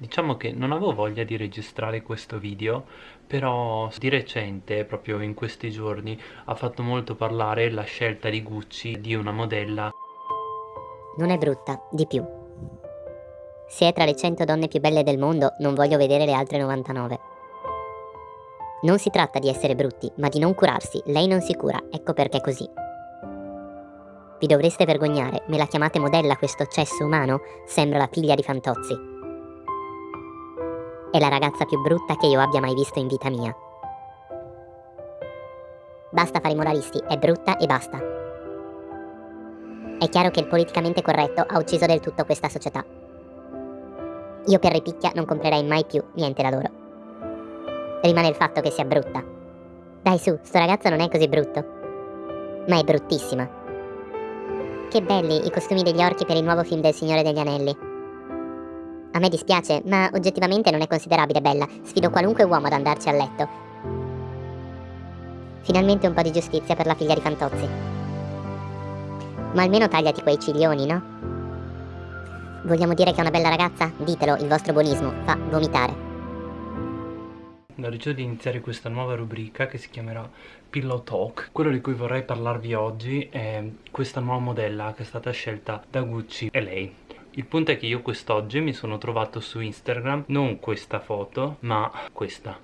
Diciamo che non avevo voglia di registrare questo video, però di recente, proprio in questi giorni, ha fatto molto parlare la scelta di Gucci di una modella. Non è brutta, di più. Se è tra le 100 donne più belle del mondo, non voglio vedere le altre 99. Non si tratta di essere brutti, ma di non curarsi. Lei non si cura, ecco perché è così. Vi dovreste vergognare, me la chiamate modella questo cesso umano? Sembra la figlia di Fantozzi. È la ragazza più brutta che io abbia mai visto in vita mia. Basta fare i moralisti, è brutta e basta. È chiaro che il politicamente corretto ha ucciso del tutto questa società. Io per ripicchia non comprerei mai più niente da loro. Rimane il fatto che sia brutta. Dai su, sto ragazzo non è così brutto. Ma è bruttissima. Che belli i costumi degli orchi per il nuovo film del Signore degli Anelli. A me dispiace, ma oggettivamente non è considerabile bella. Sfido qualunque uomo ad andarci a letto. Finalmente un po' di giustizia per la figlia di Fantozzi. Ma almeno tagliati quei ciglioni, no? Vogliamo dire che è una bella ragazza? Ditelo, il vostro buonismo fa vomitare. Ho deciso di iniziare questa nuova rubrica che si chiamerà Pillow Talk. Quello di cui vorrei parlarvi oggi è questa nuova modella che è stata scelta da Gucci e lei. Il punto è che io quest'oggi mi sono trovato su Instagram non questa foto, ma questa.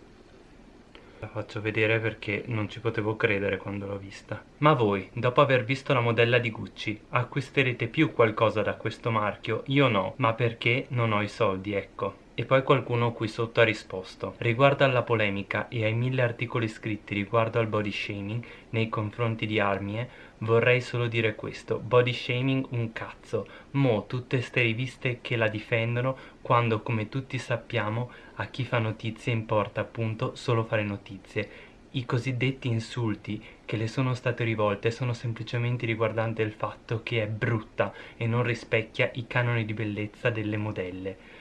La faccio vedere perché non ci potevo credere quando l'ho vista. Ma voi, dopo aver visto la modella di Gucci, acquisterete più qualcosa da questo marchio? Io no, ma perché non ho i soldi, ecco. E poi qualcuno qui sotto ha risposto Riguardo alla polemica e ai mille articoli scritti riguardo al body shaming nei confronti di Armie Vorrei solo dire questo, body shaming un cazzo. Mo tutte ste riviste che la difendono quando come tutti sappiamo a chi fa notizie importa appunto solo fare notizie. I cosiddetti insulti che le sono state rivolte sono semplicemente riguardanti il fatto che è brutta e non rispecchia i canoni di bellezza delle modelle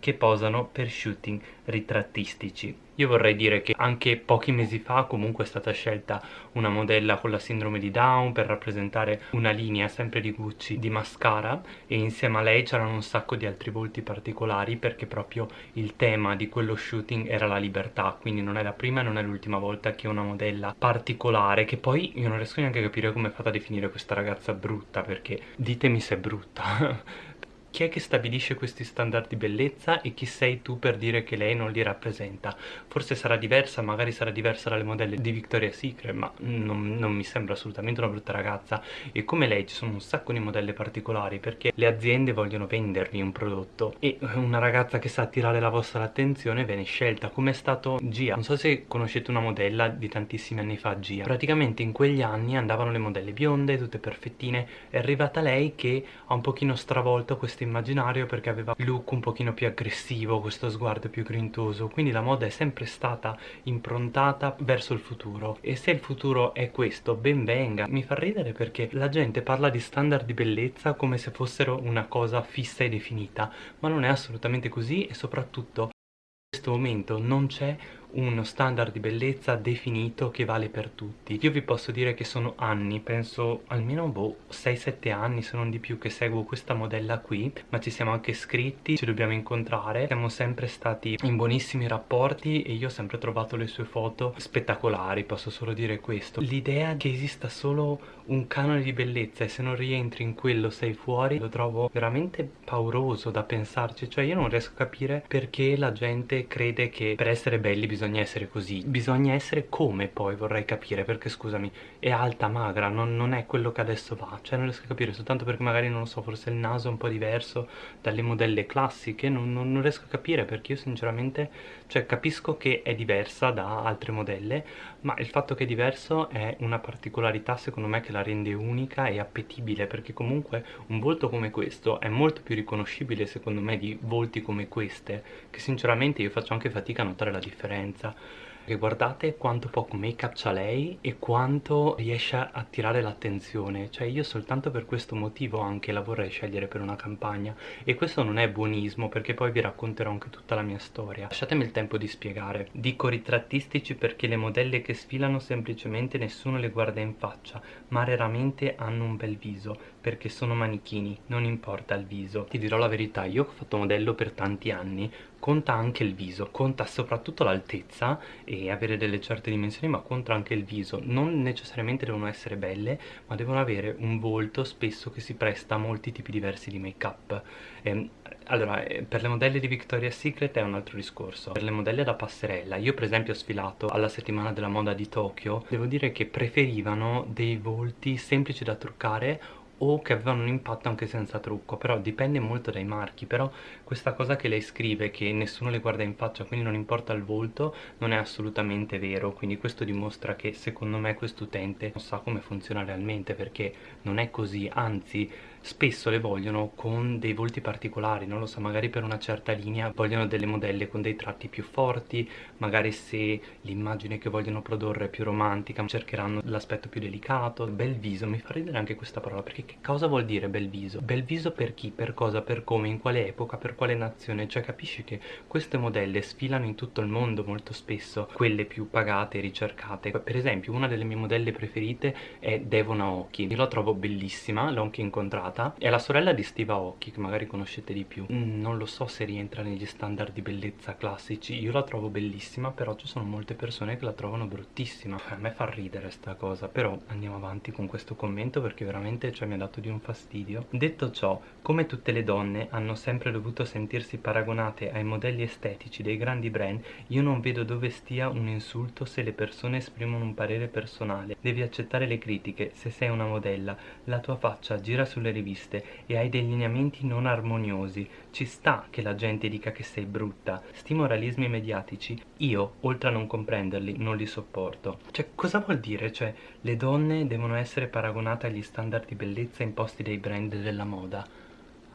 che posano per shooting ritrattistici. Io vorrei dire che anche pochi mesi fa comunque è stata scelta una modella con la sindrome di Down per rappresentare una linea sempre di Gucci di mascara e insieme a lei c'erano un sacco di altri volti particolari perché proprio il tema di quello shooting era la libertà quindi non è la prima e non è l'ultima volta che una modella particolare che poi io non riesco neanche a capire come è fatta a definire questa ragazza brutta perché ditemi se è brutta chi è che stabilisce questi standard di bellezza e chi sei tu per dire che lei non li rappresenta? Forse sarà diversa, magari sarà diversa dalle modelle di Victoria's Secret, ma non, non, mi sembra assolutamente una brutta ragazza. E come lei ci sono un sacco di modelle particolari perché le aziende vogliono vendervi un prodotto e una ragazza che sa attirare la vostra attenzione viene scelta, come è stato Gia. Non so se conoscete una modella di tantissimi anni fa, Gia. Praticamente in quegli anni andavano le modelle bionde, tutte perfettine, è arrivata lei che ha un pochino stravolto queste questo immaginario perché aveva look un pochino più aggressivo, questo sguardo più grintoso, quindi la moda è sempre stata improntata verso il futuro e se il futuro è questo, ben venga. Mi fa ridere perché la gente parla di standard di bellezza come se fossero una cosa fissa e definita, ma non è assolutamente così e soprattutto in questo momento non c'è uno standard di bellezza definito che vale per tutti. Io vi posso dire che sono anni penso almeno boh 6-7 anni se non di più che seguo questa modella qui ma ci siamo anche scritti ci dobbiamo incontrare. Siamo sempre stati in buonissimi rapporti e io ho sempre trovato le sue foto spettacolari posso solo dire questo. L'idea che esista solo un canone di bellezza e se non rientri in quello sei fuori lo trovo veramente pauroso da pensarci. Cioè io non riesco a capire perché la gente crede che per essere belli bisogna bisogna essere così bisogna essere come poi vorrei capire perché scusami è alta magra non, non, è quello che adesso va cioè non riesco a capire soltanto perché magari non lo so forse il naso è un po' diverso dalle modelle classiche non, non, non riesco a capire perché io sinceramente cioè capisco che è diversa da altre modelle ma il fatto che è diverso è una particolarità secondo me che la rende unica e appetibile perché comunque un volto come questo è molto più riconoscibile secondo me di volti come queste che sinceramente io faccio anche fatica a notare la differenza e guardate quanto poco make up c'ha lei e quanto riesce a attirare l'attenzione. Cioè io soltanto per questo motivo anche la vorrei scegliere per una campagna. E questo non è buonismo perché poi vi racconterò anche tutta la mia storia. Lasciatemi il tempo di spiegare. Dico ritrattistici perché le modelle che sfilano semplicemente nessuno le guarda in faccia ma raramente hanno un bel viso perché sono manichini, non importa il viso. Ti dirò la verità, io ho fatto modello per tanti anni, conta anche il viso, conta soprattutto l'altezza e avere delle certe dimensioni, ma conta anche il viso. Non necessariamente devono essere belle, ma devono avere un volto spesso che si presta a molti tipi diversi di make-up. Eh, allora, eh, per le modelle di Victoria's Secret è un altro discorso. Per le modelle da passerella, io per esempio ho sfilato alla settimana della moda di Tokyo, devo dire che preferivano dei volti semplici da truccare o che avevano un impatto anche senza trucco però dipende molto dai marchi però questa cosa che lei scrive che nessuno le guarda in faccia quindi non importa il volto non è assolutamente vero quindi questo dimostra che secondo me quest'utente non sa come funziona realmente perché non è così anzi spesso le vogliono con dei volti particolari, non lo so, magari per una certa linea vogliono delle modelle con dei tratti più forti, magari se l'immagine che vogliono produrre è più romantica cercheranno l'aspetto più delicato, bel viso, mi fa ridere anche questa parola perché che cosa vuol dire bel viso? Bel viso per chi, per cosa, per come, in quale epoca, per quale nazione, cioè capisci che queste modelle sfilano in tutto il mondo molto spesso, quelle più pagate e ricercate, per esempio una delle mie modelle preferite è Devon Aoki, io la trovo bellissima, l'ho anche incontrata sposata è la sorella di Steve Aoki che magari conoscete di più. Mm, non lo so se rientra negli standard di bellezza classici. Io la trovo bellissima però ci sono molte persone che la trovano bruttissima. A me fa ridere sta cosa però andiamo avanti con questo commento perché veramente cioè, mi ha dato di un fastidio. Detto ciò come tutte le donne hanno sempre dovuto sentirsi paragonate ai modelli estetici dei grandi brand io non vedo dove stia un insulto se le persone esprimono un parere personale. Devi accettare le critiche. Se sei una modella la tua faccia gira sulle riviste e hai dei lineamenti non armoniosi, ci sta che la gente dica che sei brutta. Sti moralismi mediatici, io, oltre a non comprenderli, non li sopporto. Cioè, cosa vuol dire? Cioè, le donne devono essere paragonate agli standard di bellezza imposti dai brand della moda?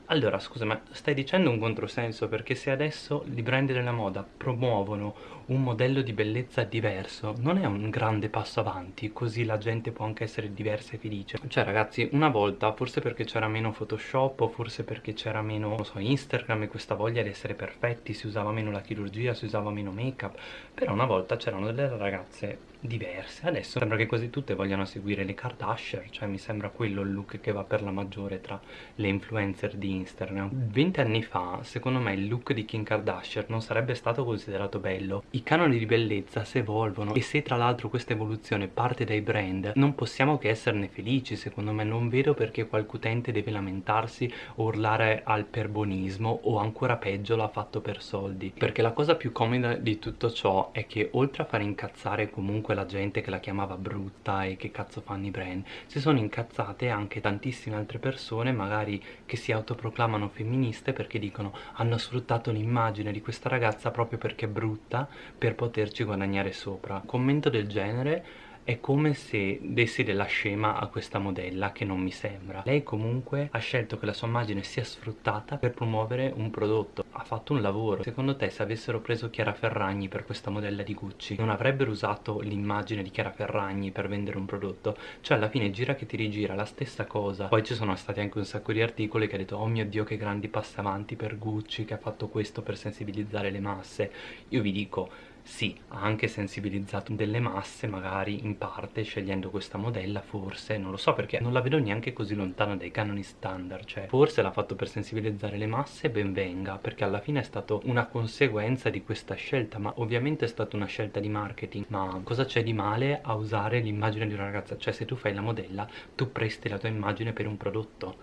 Allora, scusa, ma stai dicendo un controsenso perché se adesso i brand della moda promuovono un modello di bellezza diverso, non è un grande passo avanti, così la gente può anche essere diversa e felice. Cioè, ragazzi, una volta, forse perché c'era meno Photoshop o forse perché c'era meno, non so, Instagram e questa voglia di essere perfetti, si usava meno la chirurgia, si usava meno make-up, però una volta c'erano delle ragazze diverse. Adesso sembra che quasi tutte vogliano seguire le Kardashian cioè mi sembra quello il look che va per la maggiore tra le influencer di Instagram. 20 anni fa secondo me il look di Kim Kardashian non sarebbe stato considerato bello. I canoni di bellezza si evolvono e se tra l'altro questa evoluzione parte dai brand non possiamo che esserne felici secondo me. Non vedo perché qualche utente deve lamentarsi o urlare al perbonismo o ancora peggio l'ha fatto per soldi. Perché la cosa più comoda di tutto ciò è che oltre a far incazzare comunque quella gente che la chiamava brutta e che cazzo fanno i brand. Si sono incazzate anche tantissime altre persone magari che si autoproclamano femministe perché dicono hanno sfruttato l'immagine di questa ragazza proprio perché è brutta per poterci guadagnare sopra. Commento del genere è come se dessi della scema a questa modella che non mi sembra. Lei comunque ha scelto che la sua immagine sia sfruttata per promuovere un prodotto. Ha fatto un lavoro. Secondo te se avessero preso Chiara Ferragni per questa modella di Gucci non avrebbero usato l'immagine di Chiara Ferragni per vendere un prodotto? Cioè alla fine gira che ti rigira la stessa cosa. Poi ci sono stati anche un sacco di articoli che ha detto oh mio dio che grandi passi avanti per Gucci che ha fatto questo per sensibilizzare le masse. Io vi dico sì, ha anche sensibilizzato delle masse magari in parte scegliendo questa modella forse, non lo so perché non la vedo neanche così lontana dai canoni standard, cioè forse l'ha fatto per sensibilizzare le masse, ben venga, perché alla fine è stato una conseguenza di questa scelta, ma ovviamente è stata una scelta di marketing, ma cosa c'è di male a usare l'immagine di una ragazza? Cioè se tu fai la modella, tu presti la tua immagine per un prodotto,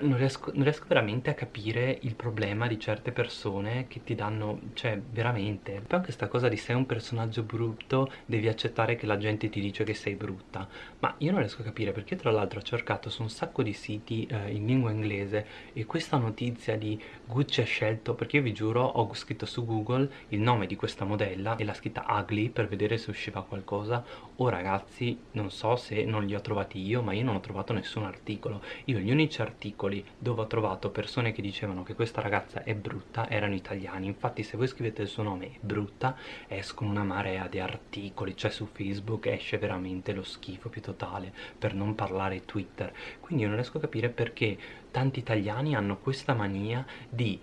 non riesco, non riesco, veramente a capire il problema di certe persone che ti danno, cioè veramente. Poi anche questa cosa di sei un personaggio brutto, devi accettare che la gente ti dice che sei brutta. Ma io non riesco a capire perché tra l'altro ho cercato su un sacco di siti eh, in lingua inglese e questa notizia di Gucci ha scelto, perché io vi giuro ho scritto su Google il nome di questa modella e l'ha scritta ugly per vedere se usciva qualcosa. Oh ragazzi, non so se non li ho trovati io, ma io non ho trovato nessun articolo. Io gli unici articoli dove ho trovato persone che dicevano che questa ragazza è brutta erano italiani infatti se voi scrivete il suo nome brutta escono una marea di articoli cioè su facebook esce veramente lo schifo più totale per non parlare twitter quindi io non riesco a capire perché tanti italiani hanno questa mania di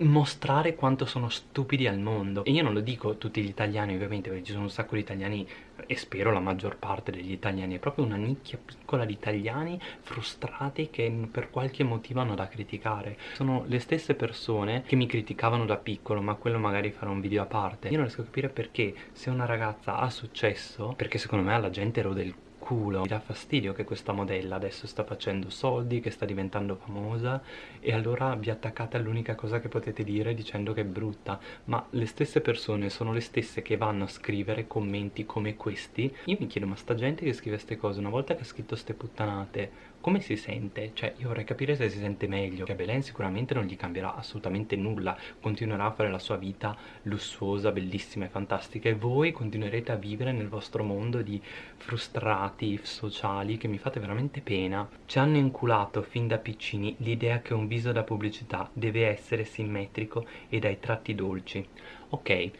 mostrare quanto sono stupidi al mondo. E io non lo dico tutti gli italiani ovviamente perché ci sono un sacco di italiani e spero la maggior parte degli italiani. È proprio una nicchia piccola di italiani frustrati che per qualche motivo hanno da criticare. Sono le stesse persone che mi criticavano da piccolo ma quello magari farà un video a parte. Io non riesco a capire perché se una ragazza ha successo perché secondo me alla gente ero del culo. Mi dà fastidio che questa modella adesso sta facendo soldi, che sta diventando famosa e allora vi attaccate all'unica cosa che potete dire dicendo che è brutta. Ma le stesse persone sono le stesse che vanno a scrivere commenti come questi. Io mi chiedo, ma sta gente che scrive queste cose, una volta che ha scritto ste puttanate, come si sente? Cioè io vorrei capire se si sente meglio. Che a Belen sicuramente non gli cambierà assolutamente nulla. Continuerà a fare la sua vita lussuosa, bellissima e fantastica e voi continuerete a vivere nel vostro mondo di frustrati sociali che mi fate veramente pena. Ci hanno inculato fin da piccini l'idea che un viso da pubblicità deve essere simmetrico e dai tratti dolci. Ok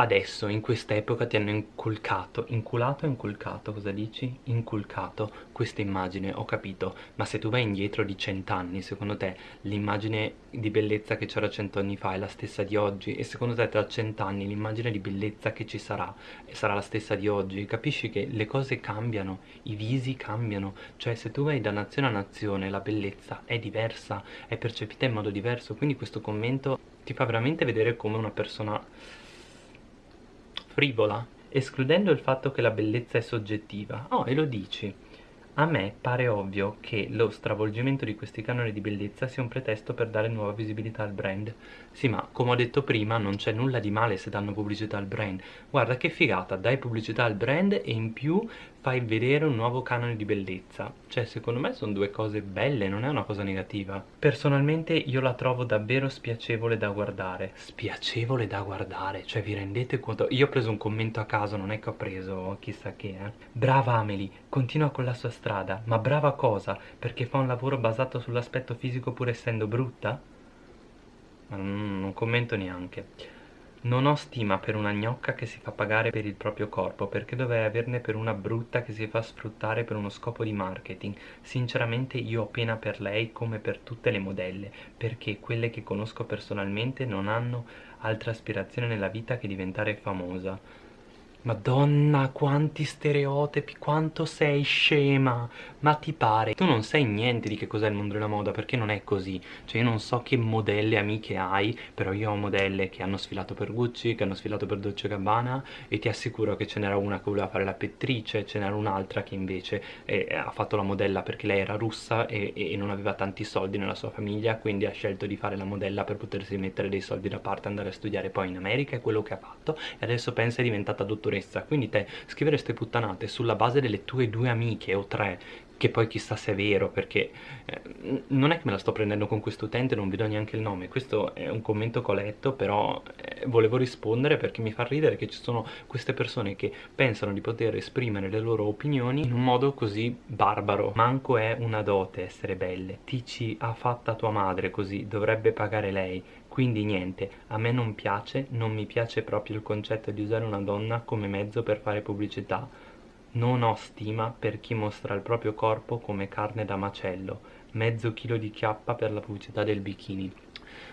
adesso in quest'epoca ti hanno inculcato inculato o inculcato cosa dici? inculcato questa immagine ho capito. Ma se tu vai indietro di cent'anni secondo te l'immagine di bellezza che c'era cent'anni fa è la stessa di oggi? E secondo te tra cent'anni l'immagine di bellezza che ci sarà sarà la stessa di oggi? Capisci che le cose cambiano i visi cambiano. Cioè se tu vai da nazione a nazione la bellezza è diversa è percepita in modo diverso. Quindi questo commento ti fa veramente vedere come una persona frivola, escludendo il fatto che la bellezza è soggettiva. Oh, e lo dici. A me pare ovvio che lo stravolgimento di questi canoni di bellezza sia un pretesto per dare nuova visibilità al brand. Sì, ma come ho detto prima, non c'è nulla di male se danno pubblicità al brand. Guarda che figata, dai pubblicità al brand e in più fai vedere un nuovo canone di bellezza. Cioè, secondo me sono due cose belle, non è una cosa negativa. Personalmente io la trovo davvero spiacevole da guardare. Spiacevole da guardare, cioè vi rendete conto? Io ho preso un commento a caso, non è che ho preso chissà che, eh. Brava Amelie, continua con la sua strada, ma brava cosa? Perché fa un lavoro basato sull'aspetto fisico pur essendo brutta? Ma non, non commento neanche. Non ho stima per una gnocca che si fa pagare per il proprio corpo, perché dovrei averne per una brutta che si fa sfruttare per uno scopo di marketing. Sinceramente io ho pena per lei come per tutte le modelle, perché quelle che conosco personalmente non hanno altra aspirazione nella vita che diventare famosa. Madonna, quanti stereotipi, quanto sei scema, ma ti pare? Tu non sai niente di che cos'è il mondo della moda, perché non è così. Cioè io non so che modelle amiche hai, però io ho modelle che hanno sfilato per Gucci, che hanno sfilato per Dolce Gabbana e ti assicuro che ce n'era una che voleva fare la pettrice, ce n'era un'altra che invece eh, ha fatto la modella perché lei era russa e, e non aveva tanti soldi nella sua famiglia, quindi ha scelto di fare la modella per potersi mettere dei soldi da parte, andare a studiare poi in America, è quello che ha fatto e adesso pensa è diventata dottoressa sicurezza. Quindi te scrivere queste puttanate sulla base delle tue due amiche o tre che poi chissà se è vero perché eh, non è che me la sto prendendo con questo utente non vi do neanche il nome. Questo è un commento che ho letto però eh, volevo rispondere perché mi fa ridere che ci sono queste persone che pensano di poter esprimere le loro opinioni in un modo così barbaro. Manco è una dote essere belle. Ti ci ha fatta tua madre così dovrebbe pagare lei. Quindi niente, a me non piace, non mi piace proprio il concetto di usare una donna come mezzo per fare pubblicità. Non ho stima per chi mostra il proprio corpo come carne da macello, mezzo chilo di chiappa per la pubblicità del bikini.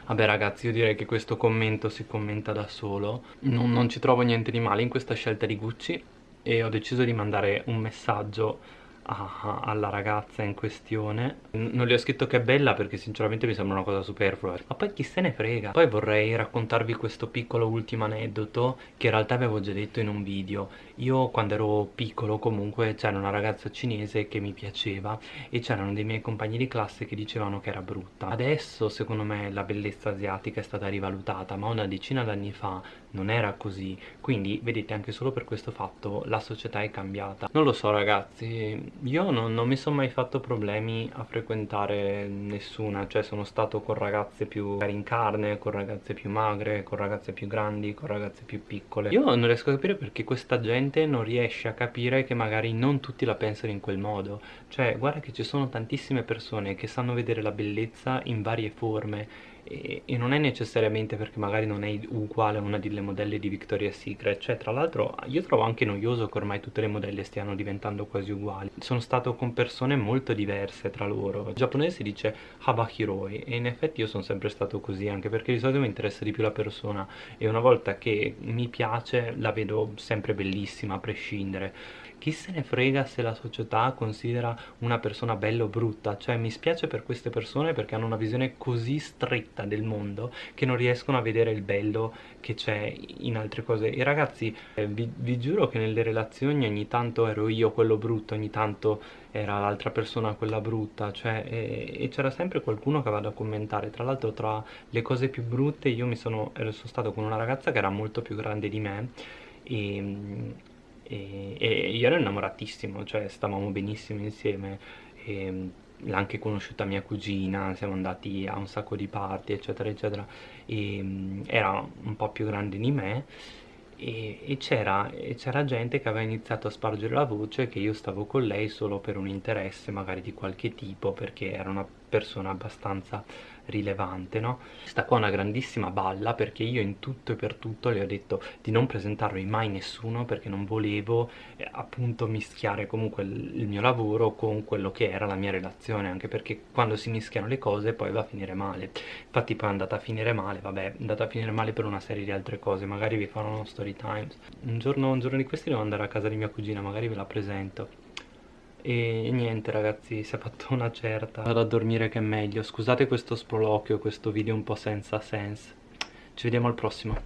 Vabbè ragazzi io direi che questo commento si commenta da solo, non, non ci trovo niente di male in questa scelta di Gucci e ho deciso di mandare un messaggio a, alla ragazza in questione. Non le ho scritto che è bella perché sinceramente mi sembra una cosa superflua. Ma poi chi se ne frega? Poi vorrei raccontarvi questo piccolo ultimo aneddoto che in realtà avevo già detto in un video. Io quando ero piccolo comunque c'era una ragazza cinese che mi piaceva e c'erano dei miei compagni di classe che dicevano che era brutta. Adesso secondo me la bellezza asiatica è stata rivalutata ma una decina d'anni fa non era così. Quindi vedete anche solo per questo fatto la società è cambiata. Non lo so ragazzi io non, non mi sono mai fatto problemi a frequentare nessuna. Cioè sono stato con ragazze più in carne con ragazze più magre con ragazze più grandi con ragazze più piccole. Io non riesco a capire perché questa gente non riesce a capire che magari non tutti la pensano in quel modo. Cioè guarda che ci sono tantissime persone che sanno vedere la bellezza in varie forme e, e, non è necessariamente perché magari non è uguale a una delle modelle di Victoria's Secret cioè tra l'altro io trovo anche noioso che ormai tutte le modelle stiano diventando quasi uguali. Sono stato con persone molto diverse tra loro. In giapponese si dice Habahiroi e in effetti io sono sempre stato così anche perché di solito mi interessa di più la persona e una volta che mi piace la vedo sempre bellissima a prescindere chi se ne frega se la società considera una persona bella o brutta, cioè mi spiace per queste persone perché hanno una visione così stretta del mondo che non riescono a vedere il bello che c'è in altre cose. E ragazzi, eh, vi, vi giuro che nelle relazioni ogni tanto ero io quello brutto, ogni tanto era l'altra persona quella brutta, cioè, e, e c'era sempre qualcuno che aveva da commentare. Tra l'altro, tra le cose più brutte, io mi sono, sono stato con una ragazza che era molto più grande di me e e, e io ero innamoratissimo, cioè stavamo benissimo insieme. E l'ha anche conosciuta mia cugina, siamo andati a un sacco di party eccetera eccetera. E era un po' più grande di me. E, e c'era gente che aveva iniziato a spargere la voce che io stavo con lei solo per un interesse magari di qualche tipo perché era una persona abbastanza rilevante, no? Sta qua una grandissima balla perché io in tutto e per tutto le ho detto di non presentarmi mai nessuno perché non volevo eh, appunto mischiare comunque il, il mio lavoro con quello che era la mia relazione, anche perché quando si mischiano le cose poi va a finire male. Infatti poi è andata a finire male, vabbè, è andata a finire male per una serie di altre cose, magari vi farò uno story times. Un giorno, un giorno di questi devo andare a casa di mia cugina, magari ve la presento e niente ragazzi si è fatto una certa. Vado a dormire che è meglio. Scusate questo sproloquio questo video un po' senza sense. Ci vediamo al prossimo